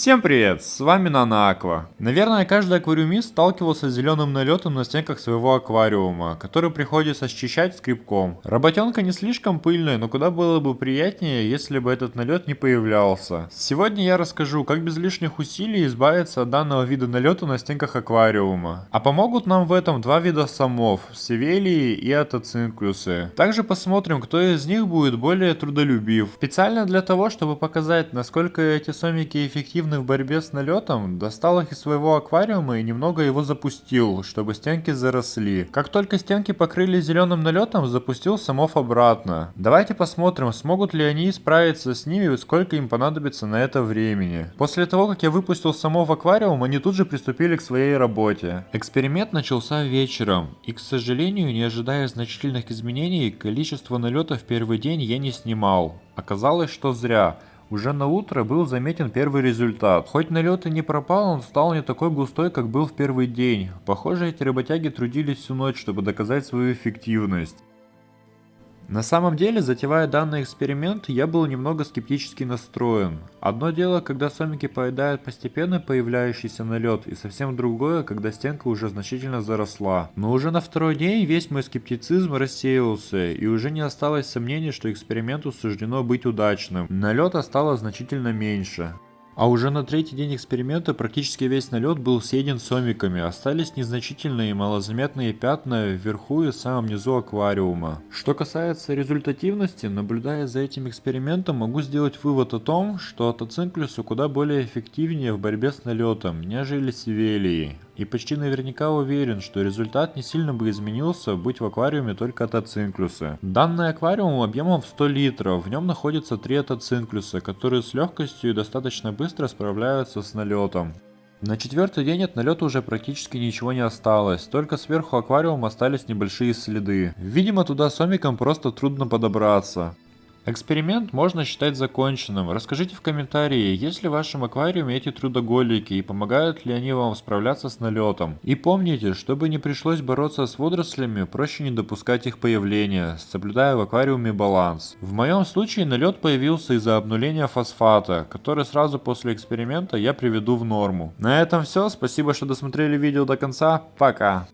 Всем привет, с вами Нана Наверное, каждый аквариумист сталкивался с зеленым налетом на стенках своего аквариума, который приходится счищать скребком. Работенка не слишком пыльная, но куда было бы приятнее, если бы этот налет не появлялся. Сегодня я расскажу, как без лишних усилий избавиться от данного вида налета на стенках аквариума. А помогут нам в этом два вида самов, севелии и атоцинклюсы. Также посмотрим, кто из них будет более трудолюбив. Специально для того, чтобы показать, насколько эти сомики эффективны эффективны в борьбе с налетом, достал их из своего аквариума и немного его запустил, чтобы стенки заросли. Как только стенки покрыли зеленым налетом, запустил самов обратно. Давайте посмотрим, смогут ли они справиться с ними и сколько им понадобится на это времени. После того, как я выпустил самов аквариум, они тут же приступили к своей работе. Эксперимент начался вечером, и, к сожалению, не ожидая значительных изменений, количество налетов в первый день я не снимал. Оказалось, что зря. Уже на утро был заметен первый результат. Хоть налет и не пропал, он стал не такой густой, как был в первый день. Похоже, эти работяги трудились всю ночь, чтобы доказать свою эффективность. На самом деле, затевая данный эксперимент, я был немного скептически настроен. Одно дело, когда сомики поедают постепенно появляющийся налет, и совсем другое, когда стенка уже значительно заросла. Но уже на второй день весь мой скептицизм рассеялся, и уже не осталось сомнений, что эксперименту суждено быть удачным. Налета стало значительно меньше. А уже на третий день эксперимента практически весь налет был съеден сомиками, остались незначительные малозаметные пятна вверху и в самом низу аквариума. Что касается результативности, наблюдая за этим экспериментом, могу сделать вывод о том, что атоцинклюсы куда более эффективнее в борьбе с налетом, нежели севелии и почти наверняка уверен, что результат не сильно бы изменился, быть в аквариуме только атоцинклюсы. Данный аквариум объемом в 100 литров, в нем находится 3 атоцинклюса, которые с легкостью и достаточно быстро справляются с налетом. На четвертый день от налета уже практически ничего не осталось, только сверху аквариума остались небольшие следы. Видимо туда сомикам просто трудно подобраться. Эксперимент можно считать законченным. Расскажите в комментарии, есть ли в вашем аквариуме эти трудоголики и помогают ли они вам справляться с налетом. И помните, чтобы не пришлось бороться с водорослями, проще не допускать их появления, соблюдая в аквариуме баланс. В моем случае налет появился из-за обнуления фосфата, который сразу после эксперимента я приведу в норму. На этом все, спасибо, что досмотрели видео до конца, пока!